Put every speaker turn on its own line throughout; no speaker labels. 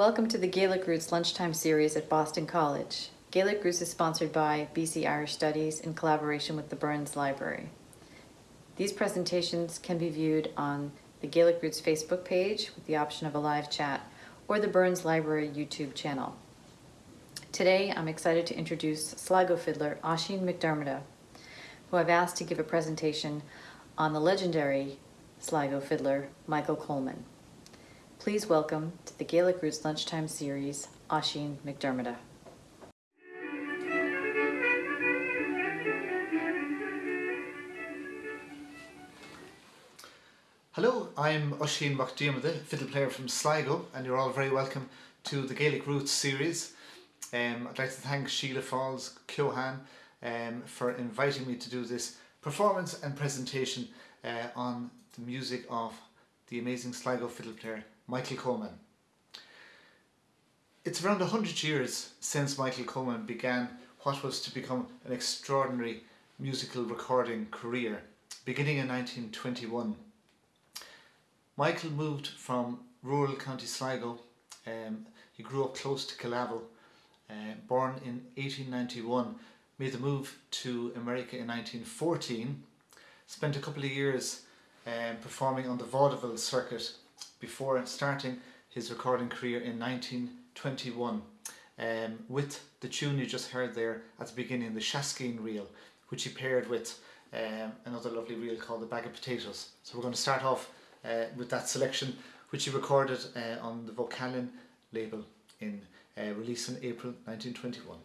Welcome to the Gaelic Roots Lunchtime Series at Boston College. Gaelic Roots is sponsored by BC Irish Studies in collaboration with the Burns Library. These presentations can be viewed on the Gaelic Roots Facebook page with the option of a live chat or the Burns Library YouTube channel. Today I'm excited to introduce Sligo fiddler Oisín McDermott, who I've asked to give a presentation on the legendary Sligo fiddler Michael Coleman. Please welcome to the Gaelic Roots Lunchtime Series, Oisín McDermott.
Hello, I'm Oisín McDermott, fiddle player from Sligo, and you're all very welcome to the Gaelic Roots series. Um, I'd like to thank Sheila Falls Keohan um, for inviting me to do this performance and presentation uh, on the music of the amazing Sligo fiddle player Michael Coleman. It's around 100 years since Michael Coleman began what was to become an extraordinary musical recording career, beginning in 1921. Michael moved from rural County Sligo. Um, he grew up close to Killavil. Uh, born in 1891, made the move to America in 1914. Spent a couple of years um, performing on the vaudeville circuit before starting his recording career in 1921 um, with the tune you just heard there at the beginning, the Shaskeen reel, which he paired with um, another lovely reel called The Bag of Potatoes. So we're going to start off uh, with that selection, which he recorded uh, on the Vocalion label in uh, release in April 1921.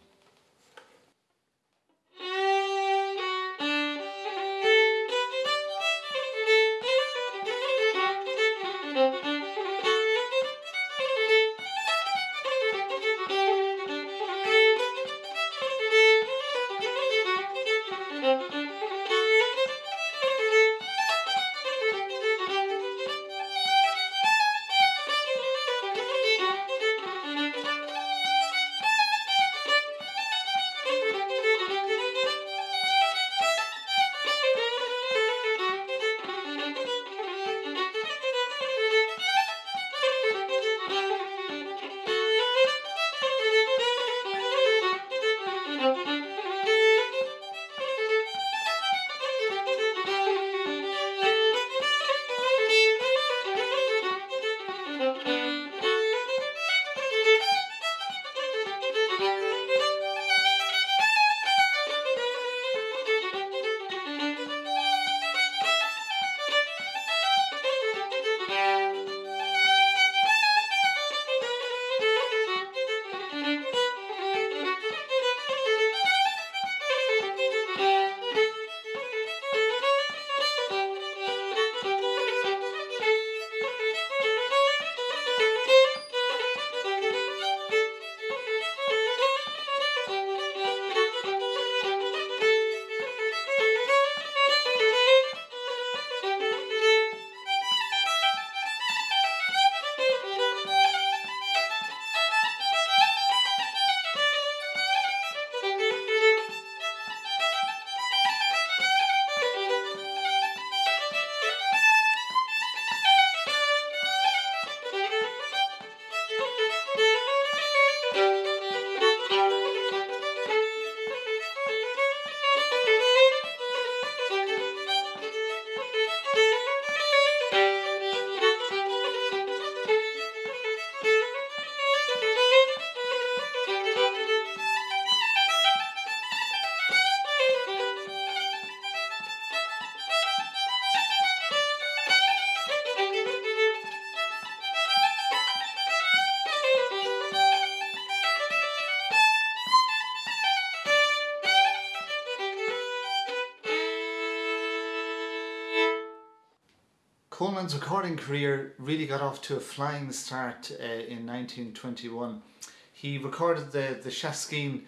Recording career really got off to a flying start uh, in 1921. He recorded the, the Shaskeen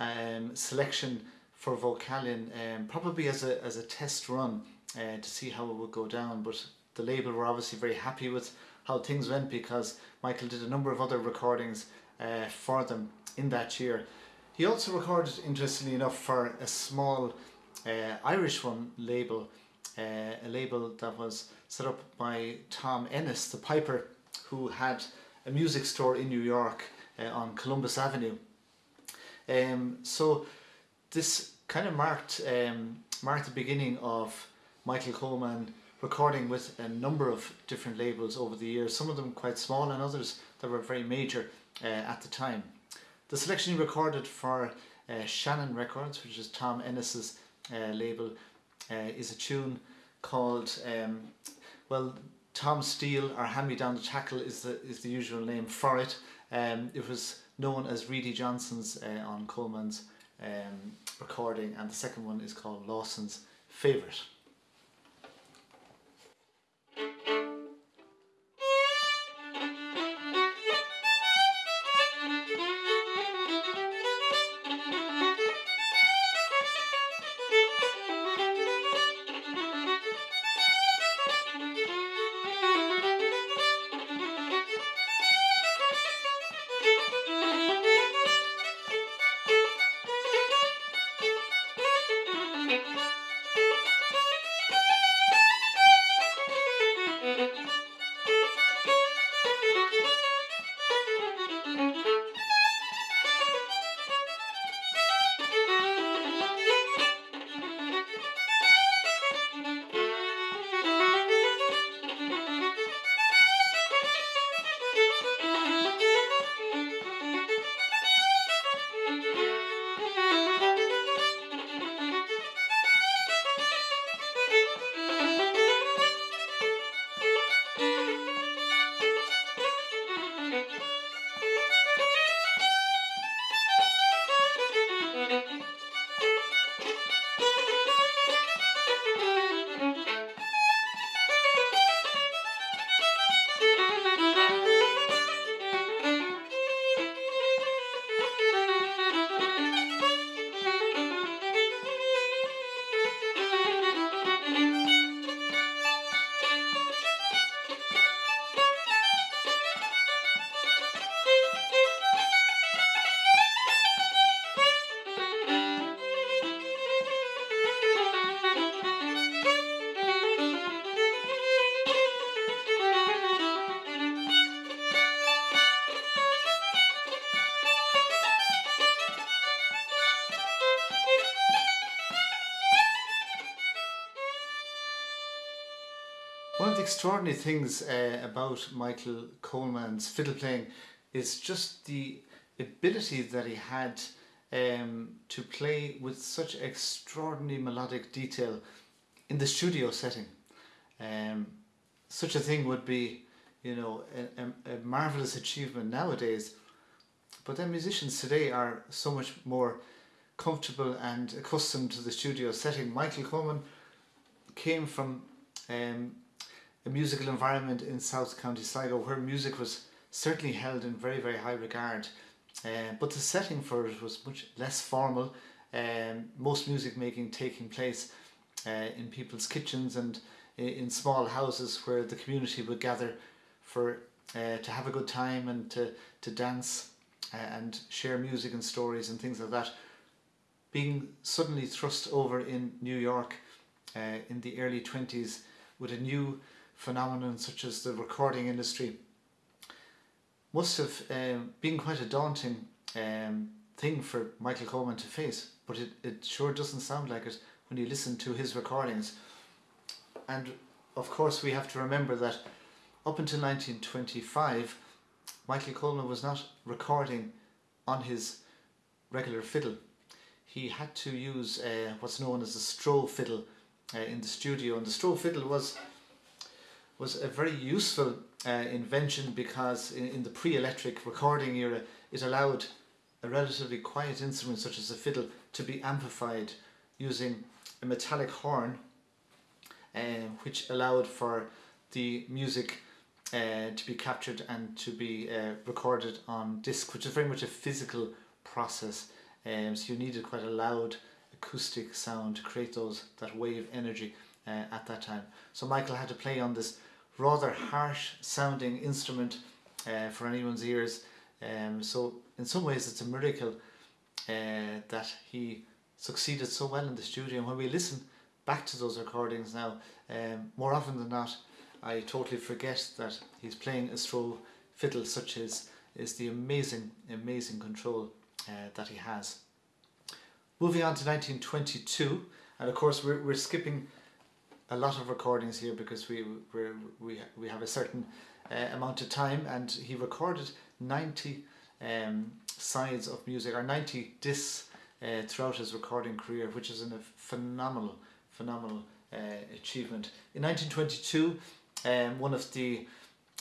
um, selection for Vocalion um, probably as a, as a test run uh, to see how it would go down but the label were obviously very happy with how things went because Michael did a number of other recordings uh, for them in that year. He also recorded, interestingly enough, for a small uh, Irish one label a label that was set up by Tom Ennis, the piper, who had a music store in New York uh, on Columbus Avenue. Um, so this kind of marked um, marked the beginning of Michael Coleman recording with a number of different labels over the years, some of them quite small and others that were very major uh, at the time. The selection he recorded for uh, Shannon Records, which is Tom Ennis's uh, label, uh, is a tune called, um, well, Tom Steele or Hand Me Down the Tackle is the, is the usual name for it. Um, it was known as Reedy Johnson's uh, on Coleman's um, recording, and the second one is called Lawson's Favourite. Extraordinary things uh, about Michael Coleman's fiddle playing is just the ability that he had um, to play with such extraordinary melodic detail in the studio setting. Um, such a thing would be, you know, a, a, marvelous achievement nowadays. But then musicians today are so much more comfortable and accustomed to the studio setting. Michael Coleman came from um, a musical environment in South County Sligo where music was certainly held in very, very high regard. Uh, but the setting for it was much less formal, um, most music making taking place uh, in people's kitchens and in small houses where the community would gather for uh, to have a good time and to, to dance uh, and share music and stories and things like that. Being suddenly thrust over in New York uh, in the early 20s with a new phenomenon such as the recording industry must have um, been quite a daunting um, thing for Michael Coleman to face, but it, it sure doesn't sound like it when you listen to his recordings. And of course, we have to remember that up until 1925, Michael Coleman was not recording on his regular fiddle. He had to use uh, what's known as a Stroh fiddle uh, in the studio, and the Stroh fiddle was was a very useful uh, invention because in, in the pre-electric recording era it allowed a relatively quiet instrument such as a fiddle to be amplified using a metallic horn uh, which allowed for the music uh, to be captured and to be uh, recorded on disc which is very much a physical process. Um, so you needed quite a loud acoustic sound to create those that wave energy uh, at that time. So Michael had to play on this rather harsh sounding instrument uh, for anyone's ears. Um, so in some ways it's a miracle uh, that he succeeded so well in the studio. And when we listen back to those recordings now, um, more often than not, I totally forget that he's playing a Stroh fiddle, such as is the amazing, amazing control uh, that he has. Moving on to 1922, and of course we're, we're skipping a lot of recordings here because we we we have a certain uh, amount of time, and he recorded 90 um, sides of music or 90 discs uh, throughout his recording career, which is a phenomenal, phenomenal uh, achievement. In 1922, um, one of the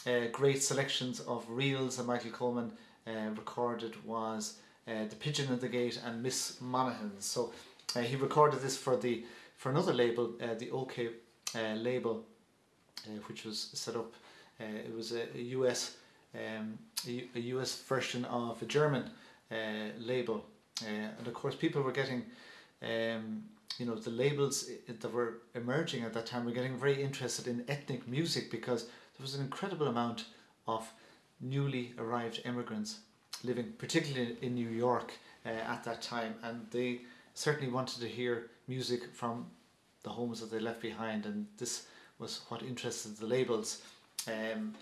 uh, great selections of reels that Michael Coleman uh, recorded was uh, The Pigeon at the Gate and Miss Monaghan's. So uh, he recorded this for the for another label, uh, the OKeh uh, label, uh, which was set up. Uh, it was a, a US um, a, a US version of a German uh, label, and of course people were getting. Um, you know the labels that were emerging at that time were getting very interested in ethnic music because there was an incredible amount of newly arrived immigrants living particularly in New York uh, at that time and they certainly wanted to hear music from the homes that they left behind and this was what interested the labels. Um,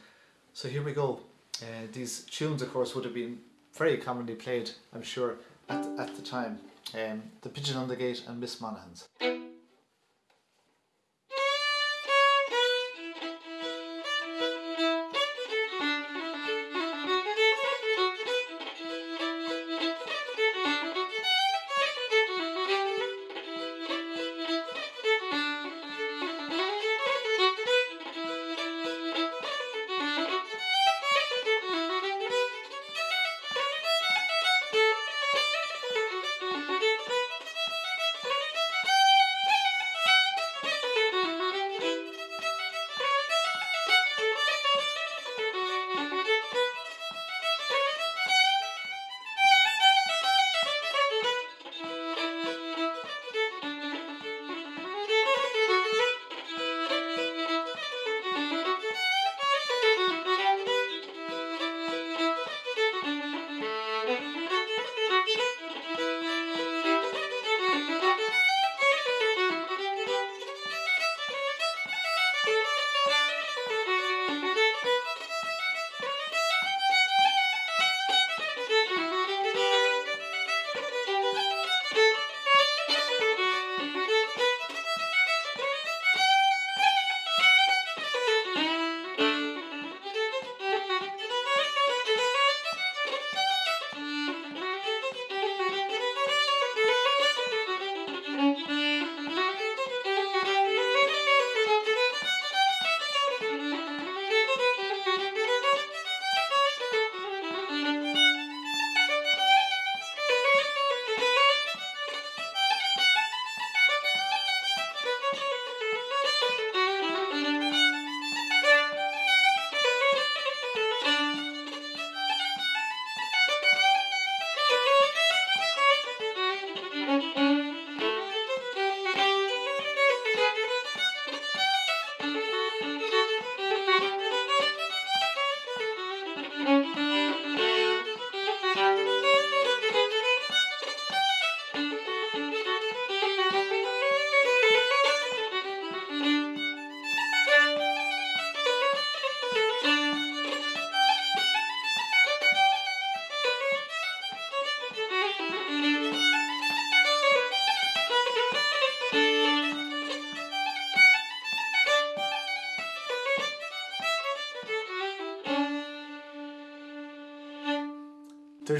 so here we go. Uh, these tunes of course would have been very commonly played I'm sure at, at the time. Um, The Pigeon on the Gate and Miss Monaghan's.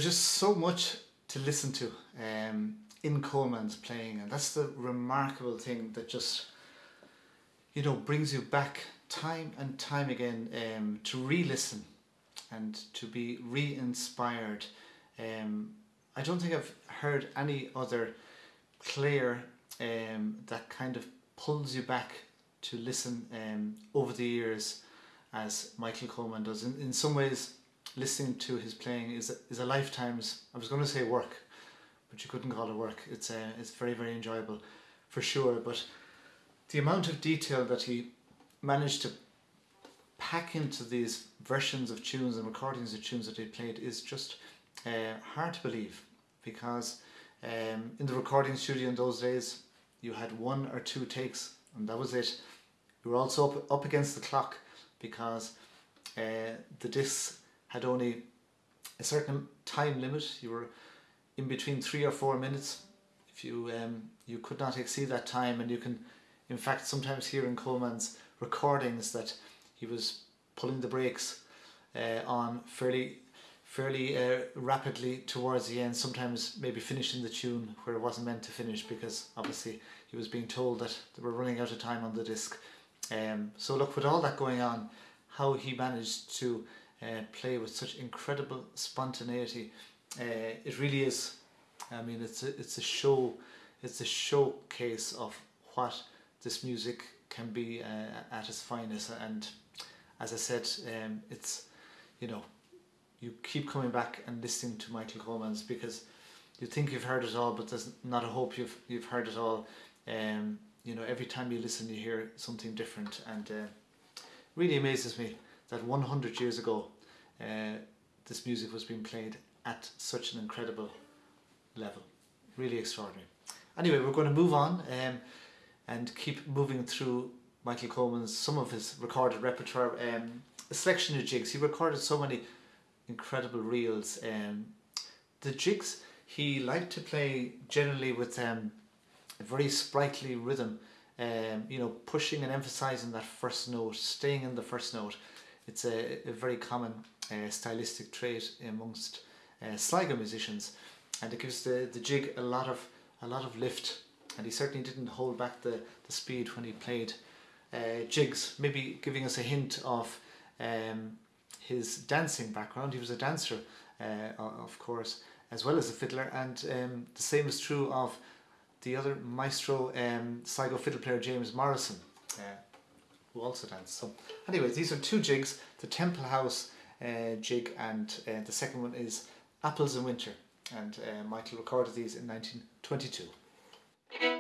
Just so much to listen to um, in Coleman's playing, and that's the remarkable thing that just you know brings you back time and time again um, to re-listen and to be re-inspired. Um, I don't think I've heard any other player um, that kind of pulls you back to listen um, over the years as Michael Coleman does. In, in some ways, listening to his playing is is a lifetime's. I was going to say work, but you couldn't call it work. It's uh, it's very very enjoyable, for sure. But the amount of detail that he managed to pack into these versions of tunes and recordings of tunes that he played is just uh, hard to believe because um, in the recording studio in those days you had one or two takes and that was it. You were also up, up against the clock because uh, the discs had only a certain time limit. You were in between three or four minutes. If you um, you could not exceed that time, and you can, in fact, sometimes hear in Coleman's recordings that he was pulling the brakes uh, on fairly fairly uh, rapidly towards the end. Sometimes maybe finishing the tune where it wasn't meant to finish because obviously he was being told that they were running out of time on the disc. Um, so look, with all that going on, how he managed to uh, play with such incredible spontaneity. Uh, it really is. I mean, it's a, it's a show. It's a showcase of what this music can be uh, at its finest. And as I said, um, it's you know, you keep coming back and listening to Michael Coleman's because you think you've heard it all, but there's not a hope you've you've heard it all. Um, you know, every time you listen, you hear something different, and uh, really amazes me that 100 years ago, uh, this music was being played at such an incredible level. Really extraordinary. Anyway, we're going to move on um, and keep moving through Michael Coleman's some of his recorded repertoire. Um, a selection of jigs. He recorded so many incredible reels. Um, the jigs he liked to play generally with um, a very sprightly rhythm. Um, you know, pushing and emphasizing that first note, staying in the first note. It's a, a very common uh, stylistic trait amongst uh, Sligo musicians, and it gives the, the jig a lot of a lot of lift. And he certainly didn't hold back the, the speed when he played uh, jigs, maybe giving us a hint of um, his dancing background. He was a dancer, uh, of course, as well as a fiddler, and um, the same is true of the other maestro, um, Sligo fiddle player James Morrison, uh, who also danced. So, anyway, these are two jigs: the Temple House uh, jig, and uh, the second one is Apples in Winter. And uh, Michael recorded these in 1922.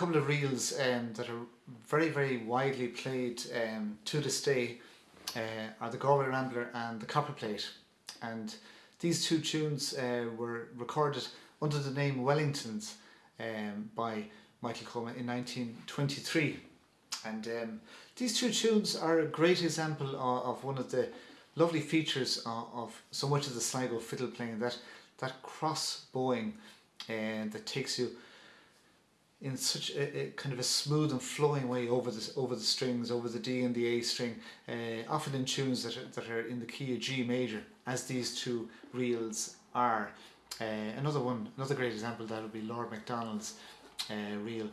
Couple of reels um, that are very, very widely played um, to this day uh, are the Galway Rambler and the Copperplate. And these two tunes uh, were recorded under the name Wellingtons um, by Michael Coleman in 1923. And um, these two tunes are a great example of, of one of the lovely features of, of, so much of the Sligo fiddle playing, that, that cross bowing uh, that takes you in such a, a, kind of a smooth and flowing way over the over the strings, over the D and the A string, uh, often in tunes that are, that are in the key of G major, as these two reels are. Uh, another one, another great example that would be Lord Macdonald's uh, reel.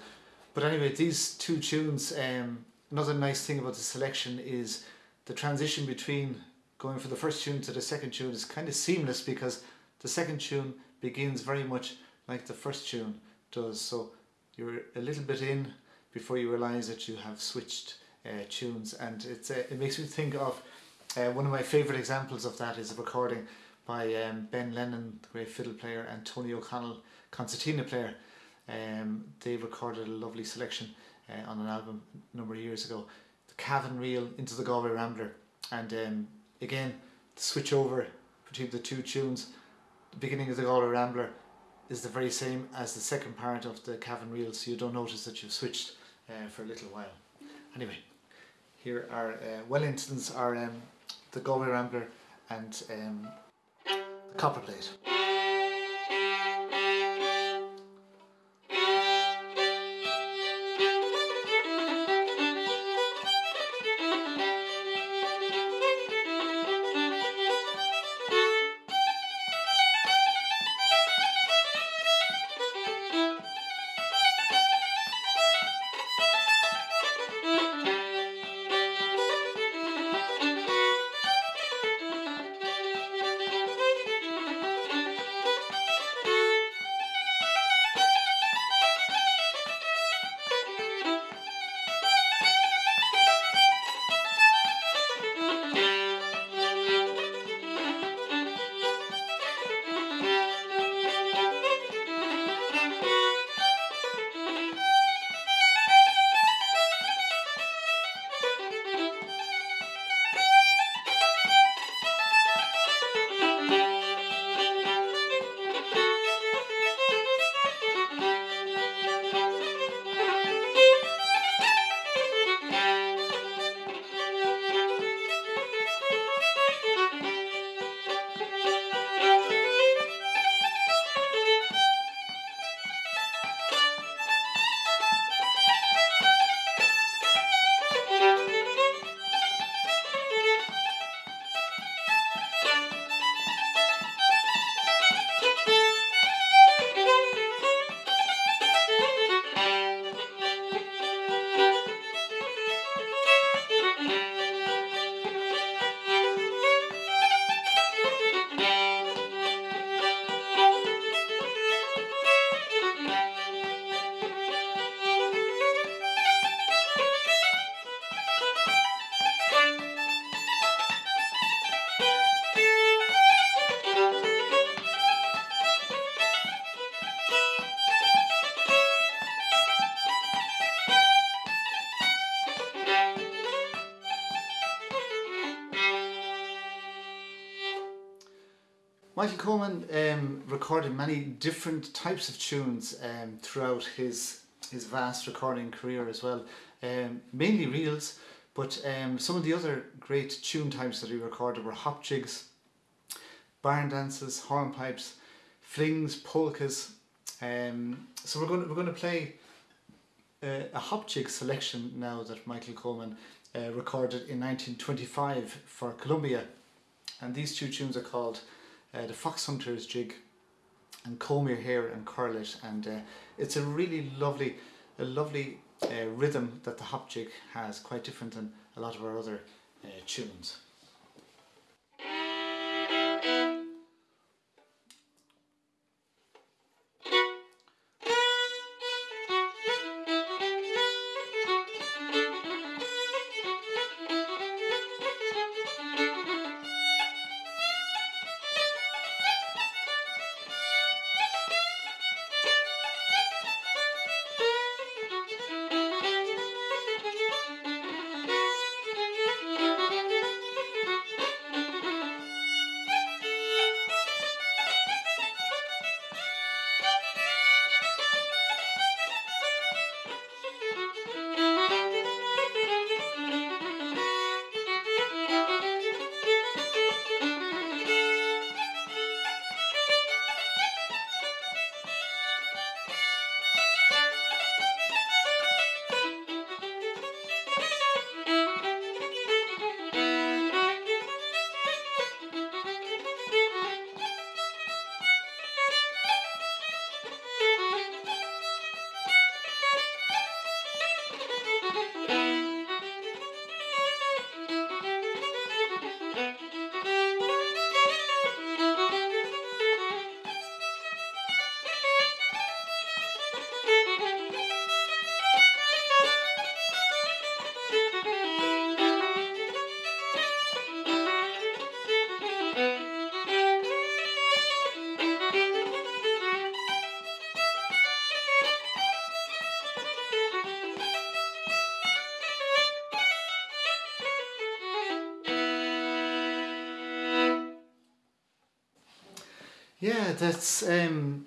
But anyway, these two tunes, um, another nice thing about the selection is the transition between going from the first tune to the second tune is kind of seamless because the second tune begins very much like the first tune does. So you're a little bit in before you realize that you have switched uh, tunes, and it's uh, it makes me think of uh, one of my favorite examples of that is a recording by um, Ben Lennon, the great fiddle player, and Tony O'Connell, concertina player. Um, they recorded a lovely selection uh, on an album a number of years ago, the Cavan Reel into the Galway Rambler, and um, again the switch over between the two tunes. The beginning of the Galway Rambler is the very same as the second part of the Cavan Reel, so you don't notice that you've switched uh, for a little while. Anyway, here are uh, Wellingtons are um, the Galway Rambler and um, the Copper Michael Coleman um, recorded many different types of tunes um, throughout his his vast recording career as well. Um, mainly reels, but um, some of the other great tune types that he recorded were hop jigs, barn dances, hornpipes, flings, polkas. Um, so we're going we're going to play uh, a hop jig selection now that Michael Coleman uh, recorded in 1925 for Columbia, and these two tunes are called uh, the Fox Hunter's Jig and Comb Your Hair and Curl It and uh, it's a really lovely a lovely uh, rhythm that the hop jig has quite different than a lot of our other uh, tunes. Yeah, that's um,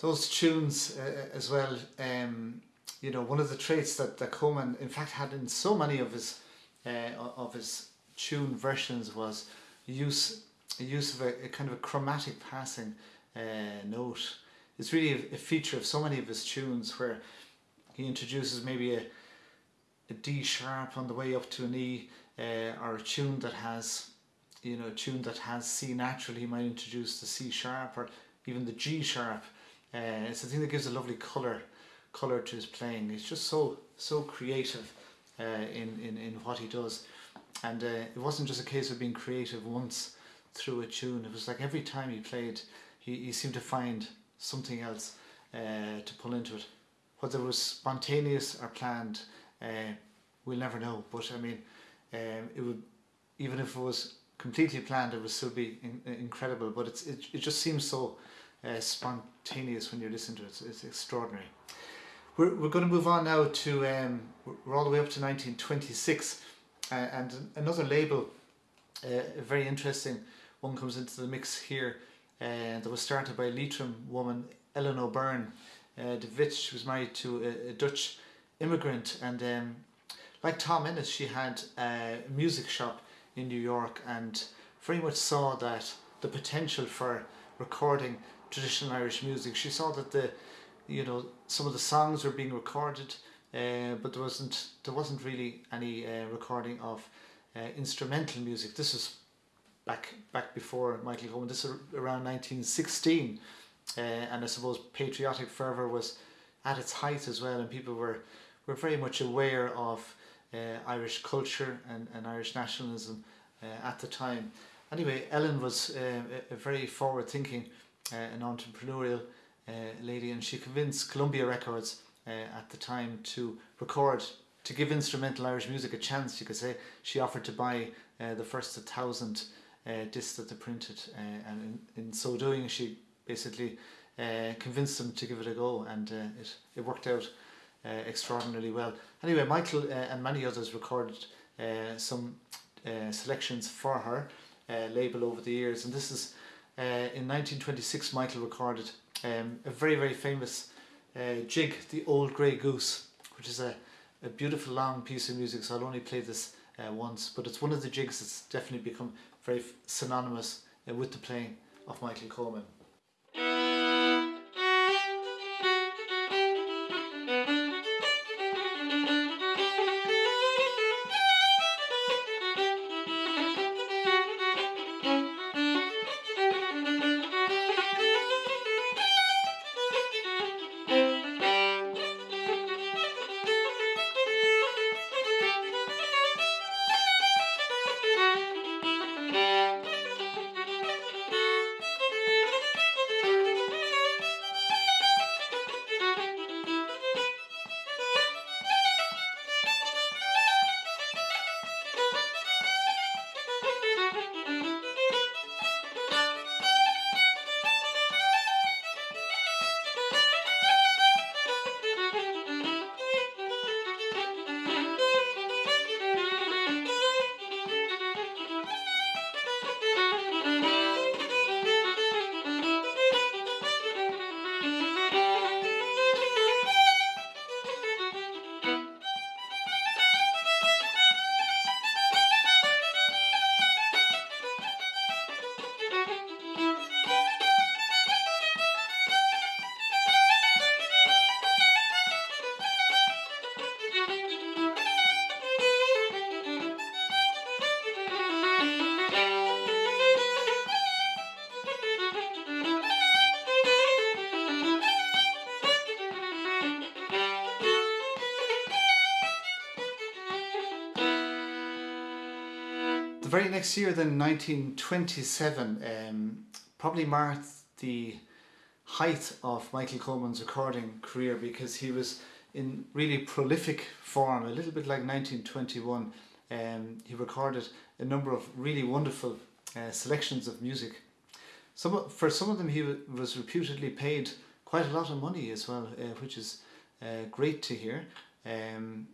those tunes uh, as well. Um, you know, one of the traits that, that Coleman, in fact, had in so many of his uh, of his tune versions was use use of a, a kind of a chromatic passing uh, note. It's really a, a feature of so many of his tunes where he introduces maybe a a D sharp on the way up to an E, uh, or a tune that has, you know, a tune that has C natural. He might introduce the C sharp or even the G sharp. Uh, it's a thing that gives a lovely color, color to his playing. He's just so so creative uh, in, in in what he does, and uh, it wasn't just a case of being creative once through a tune. It was like every time he played, he, he seemed to find something else uh, to pull into it. Whether it was spontaneous or planned, uh, we'll never know. But I mean, um, it would even if it was completely planned, it would still be in, incredible. But it's it, it just seems so uh, spontaneous when you listen to it. It's, it's extraordinary. We're, we're going to move on now to um, we're all the way up to 1926, uh, and another label, uh, a very interesting one comes into the mix here. Uh, that was started by a Leitrim woman, Ellen O'Byrne. Uh, de Wit was married to a, a Dutch immigrant and um, like Tom Ennis she had a music shop in New York and very much saw that the potential for recording traditional Irish music. She saw that the you know some of the songs were being recorded uh, but there wasn't there wasn't really any uh, recording of uh, instrumental music. This was back back before Michael Coleman this is around 1916 uh, and I suppose patriotic fervour was at its height as well and people were were very much aware of Irish culture and, and Irish nationalism uh, at the time. Anyway, Ellen was uh, a, very forward thinking uh, and entrepreneurial uh, lady and she convinced Columbia Records uh, at the time to record, to give instrumental Irish music a chance, you could say. She offered to buy uh, the first thousand uh, discs that they printed uh, and in, in so doing she basically uh, convinced them to give it a go and uh, it, it worked out uh, extraordinarily well. Anyway, Michael uh, and many others recorded uh, some uh, selections for her uh, label over the years, and this is uh, in 1926. Michael recorded um, a very very famous uh, jig, the Old Grey Goose, which is a, a beautiful long piece of music. So I'll only play this uh, once, but it's one of the jigs that's definitely become very synonymous uh, with the playing of Michael Coleman. Very next year, then 1927, um, probably marked the height of Michael Coleman's recording career because he was in really prolific form, a little bit like 1921. Um, he recorded a number of really wonderful uh, selections of music. Some for some of them, he wa- was reputedly paid quite a lot of money as well, uh, which is uh, great to hear. Um,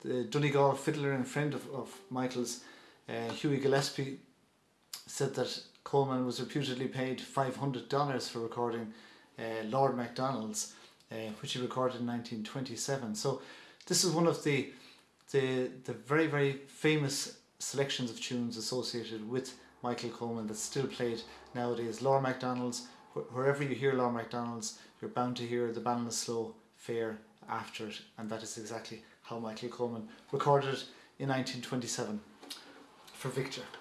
the Donegal fiddler and friend of, of Michael's, uh, Hughie Gillespie, said that Coleman was reputedly paid $500 for recording uh, Lord MacDonald's, uh, which he recorded in 1927. So this is one of the, the, the very, very famous selections of tunes associated with Michael Coleman that's still played nowadays. Lord MacDonald's, wh- wherever you hear Lord MacDonald's, you're bound to hear the Ballinasloe Fair after it, and that is exactly how Michael Coleman recorded it in 1927 for Victor.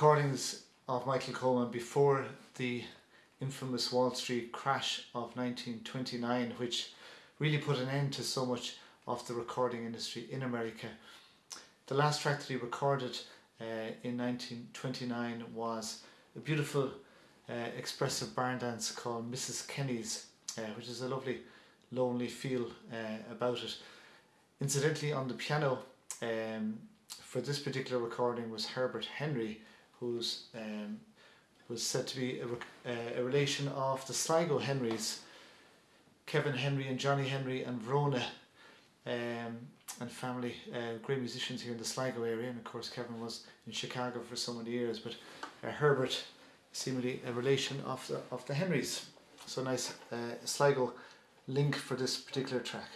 Recordings of Michael Coleman before the infamous Wall Street crash of 1929, which really put an end to so much of the recording industry in America. The last track that he recorded uh, in 1929 was a beautiful uh, expressive barn dance called Mrs. Kenny's, uh, which is a lovely lonely feel uh, about it. Incidentally, on the piano um, for this particular recording was Herbert Henry, who's um, was said to be a, uh, a relation of the Sligo Henrys, Kevin Henry and Johnny Henry and Verona, um, and family, uh, great musicians here in the Sligo area. And of course, Kevin was in Chicago for so many years, but uh, Herbert, seemingly a relation of the of the Henrys. So nice uh, Sligo link for this particular track.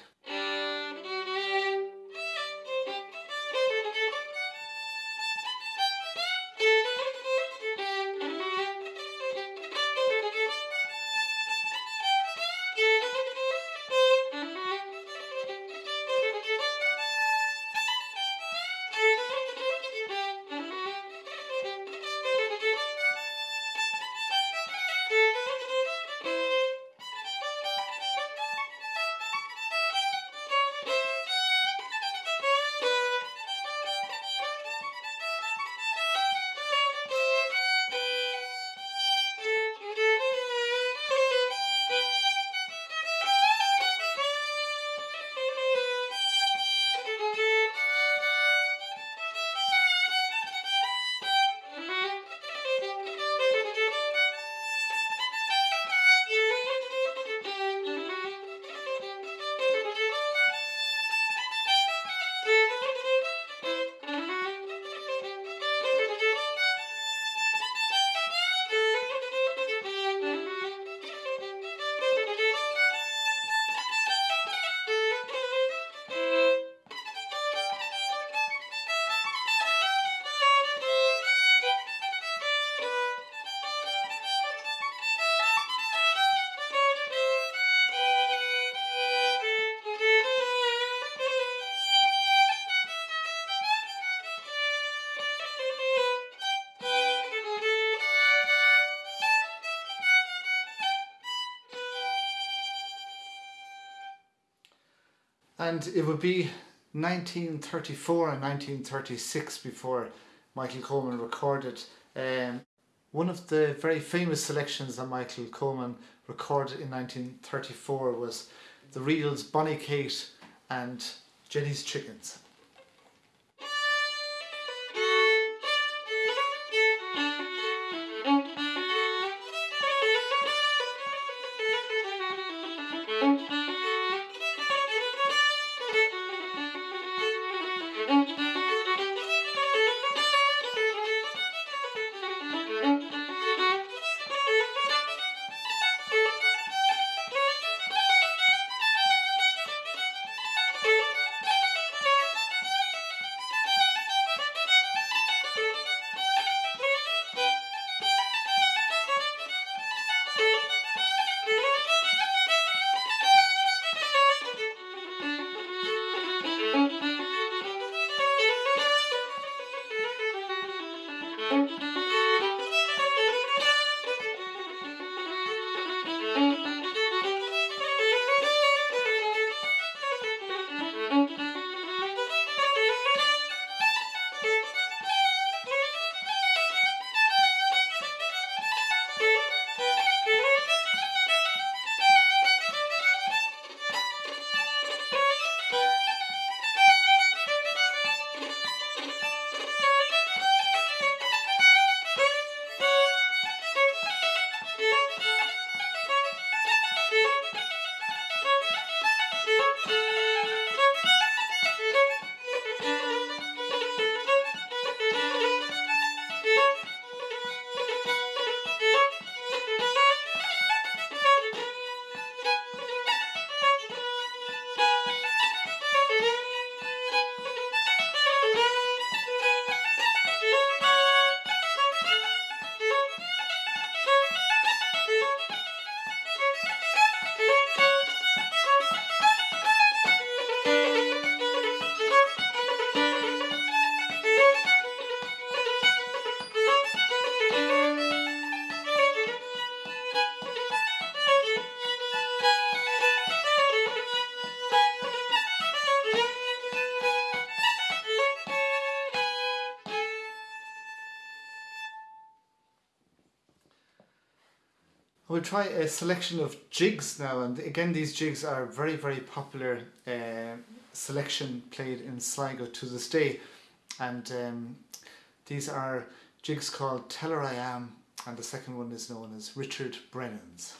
And it would be 1934 and 1936 before Michael Coleman recorded um, one of the very famous selections that Michael Coleman recorded in 1934 was the reels Bonnie Kate and Jenny's Chickens. We'll try a selection of jigs now, and again, these jigs are very, very popular uh, selection played in Sligo to this day. And um, these are jigs called Tell Her I Am, and the second one is known as Richard Brennan's,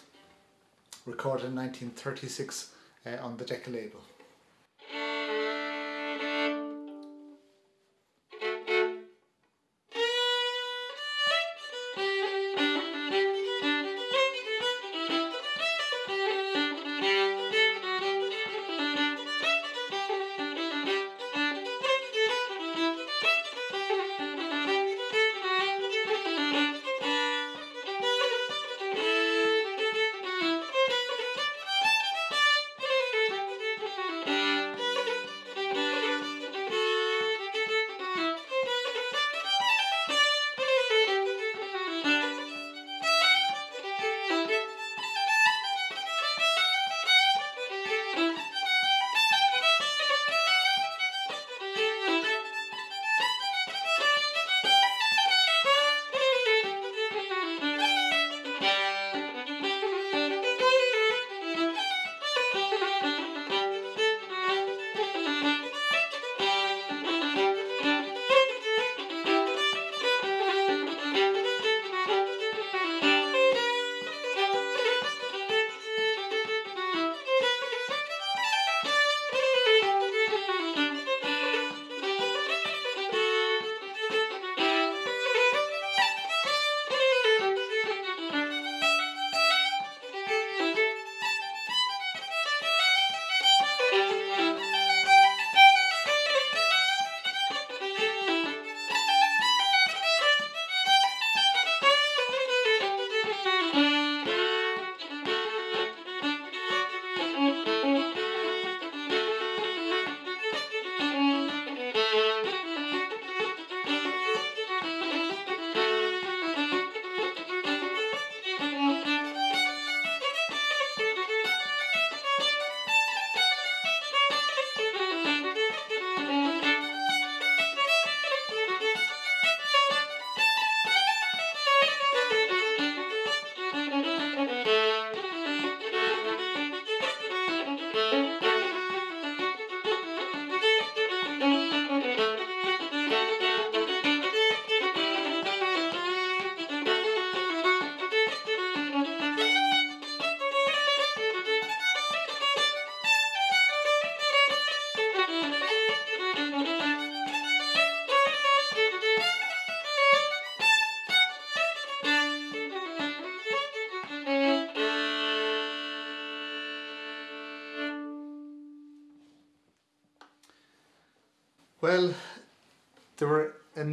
recorded in 1936 uh, on the Decca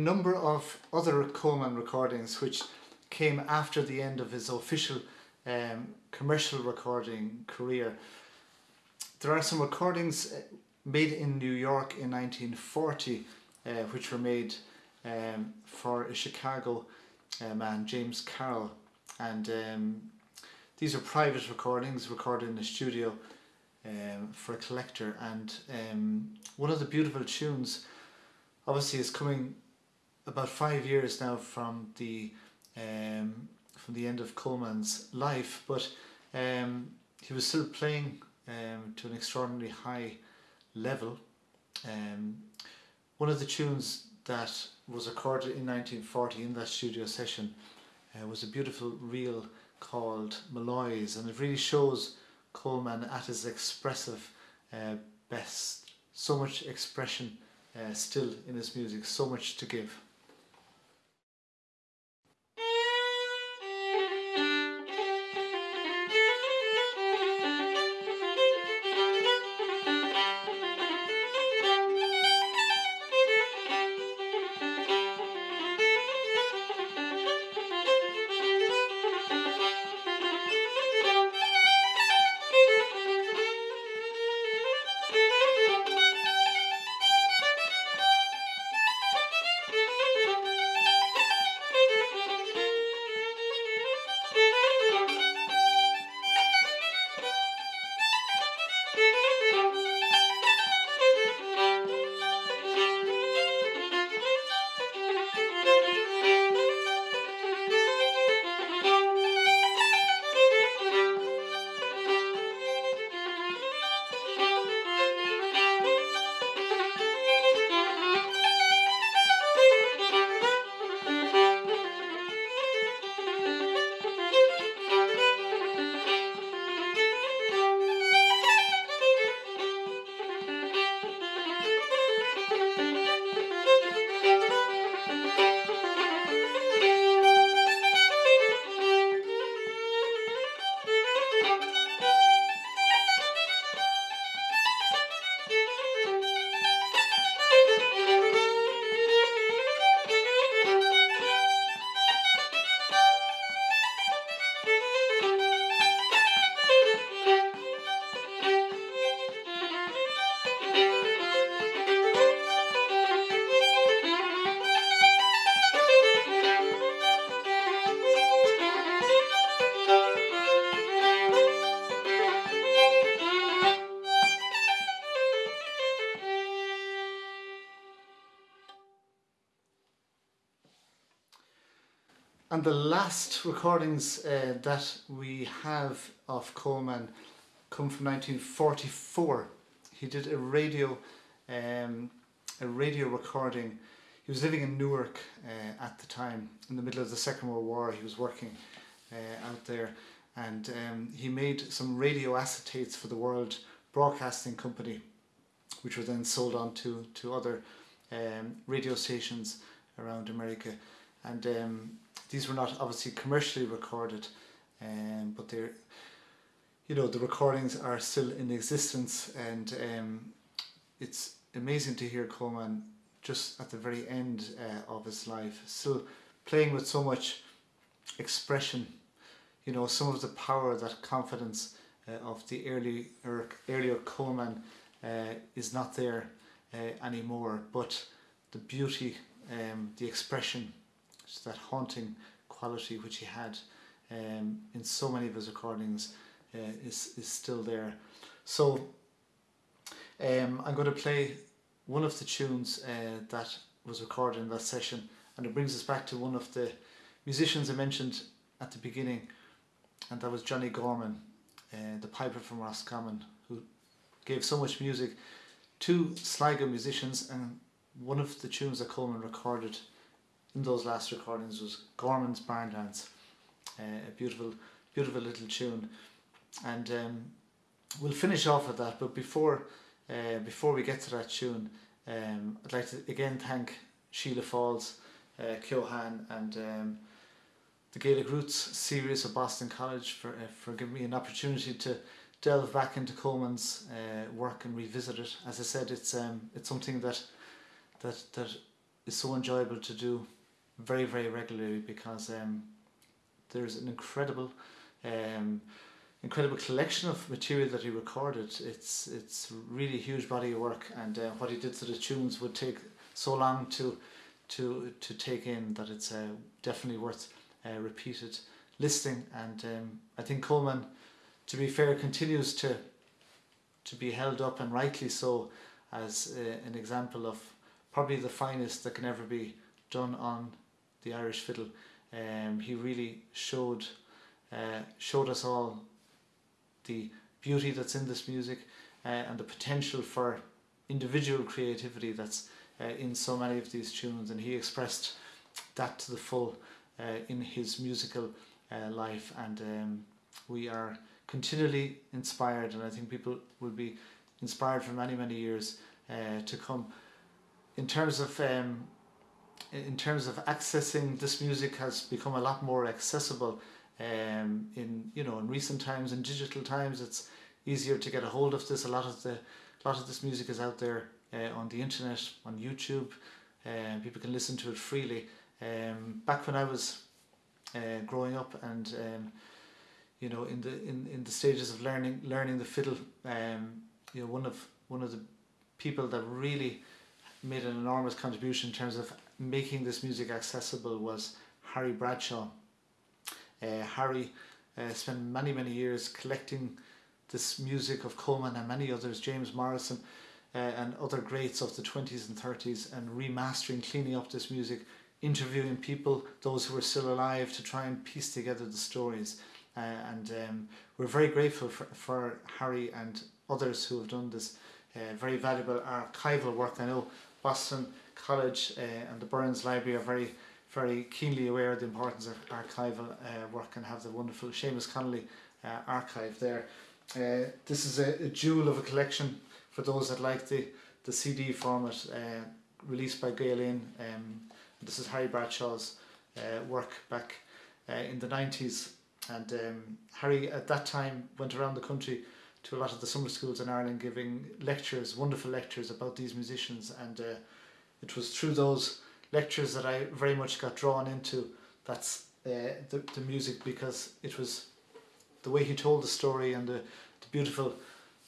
number of other Coleman recordings which came after the end of his official um, commercial recording career. There are some recordings uh, made in New York in 1940 uh, which were made um, for a Chicago uh, man, James Carroll. And um, these are private recordings recorded in the studio um, for a collector. And um, one of the beautiful tunes, obviously, is coming about five years now from the um, from the end of Coleman's life, but um, he was still playing um, to an extraordinarily high level. Um, one of the tunes that was recorded in 1940 in that studio session uh, was a beautiful reel called Malloy's, and it really shows Coleman at his expressive uh, best. So much expression uh, still in his music, so much to give. And the last recordings uh, that we have of Coleman come from 1944. He did a radio, um, a radio recording. He was living in Newark uh, at the time, in the middle of the Second World War. He was working uh, out there, and um, he made some radio acetates for the World Broadcasting Company, which were then sold on to to other um, radio stations around America, and. These were not obviously commercially recorded, um, but they're, you know, the recordings are still in existence, and um, it's amazing to hear Coleman just at the very end uh, of his life, still playing with so much expression. You know, some of the power, that confidence uh, of the early er, earlier Coleman uh, is not there uh, anymore, but the beauty, um, the expression that haunting quality which he had um, in so many of his recordings uh, is, is still there. So um, I'm going to play one of the tunes uh, that was recorded in that session and it brings us back to one of the musicians I mentioned at the beginning and that was Johnny Gorman, uh, the piper from Roscommon who gave so much music to Sligo musicians and one of the tunes that Coleman recorded in those last recordings was Gorman's Barn Dance, uh, a beautiful, beautiful little tune, and um, we'll finish off with that. But before, uh, before we get to that tune, um, I'd like to again thank Sheila Falls, uh, Keohan, and um, the Gaelic Roots series of Boston College for uh, for giving me an opportunity to delve back into Coleman's uh, work and revisit it. As I said, it's um, it's something that that that is so enjoyable to do very very regularly because um, there's an incredible um, incredible collection of material that he recorded. It's it's really a huge body of work, and uh, what he did to the tunes would take so long to to to take in that it's uh, definitely worth uh, repeated listening. And um, I think Coleman, to be fair, continues to to be held up and rightly so as uh, an example of probably the finest that can ever be done on the Irish fiddle. Um, he really showed uh, showed us all the beauty that's in this music uh, and the potential for individual creativity that's uh, in so many of these tunes. And he expressed that to the full uh, in his musical uh, life. And um, we are continually inspired and I think people will be inspired for many many years uh, to come. In terms of um, in terms of accessing this music has become a lot more accessible um, in you know in recent times in digital times it's easier to get a hold of this. A lot of the a lot of this music is out there uh, on the internet on YouTube uh, people can listen to it freely. Um, back when I was uh, growing up and um, you know in the in, in the stages of learning learning the fiddle um, you know one of one of the people that really made an enormous contribution in terms of making this music accessible was Harry Bradshaw uh, Harry uh, spent many, many years collecting this music of Coleman and many others, James Morrison uh, and other greats of the 20s and 30s, and remastering, cleaning up this music, interviewing people, those who were still alive, to try and piece together the stories. Uh, and um, we're very grateful for, for Harry and others who have done this uh, very valuable archival work. I know Boston College uh, and the Burns Library are very very keenly aware of the importance of archival uh, work and have the wonderful Seamus Connolly uh, archive there. This is a, a jewel of a collection for those that like the, the CD format released by Gael Um, this is Harry Bradshaw's uh, work back uh, in the 90s and um, Harry at that time went around the country to a lot of the summer schools in Ireland giving lectures, wonderful lectures about these musicians and uh, it was through those lectures that I very much got drawn into that's uh, the, the music because it was the way he told the story and the, the beautiful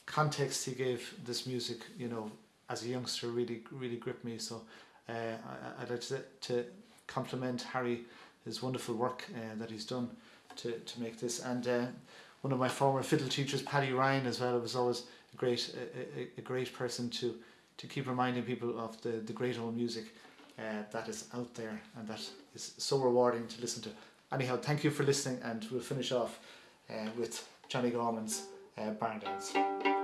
context he gave this music you know as a youngster really really gripped me. So uh, I, I'd like to, to compliment Harry his wonderful work uh, that he's done to, to make this. And uh, one of my former fiddle teachers Paddy Ryan as well was always a great a, a, a great person to to keep reminding people of the, the great old music uh, that is out there and that is so rewarding to listen to. Anyhow, thank you for listening and we'll finish off uh, with Johnny Gorman's uh, Barn Dance.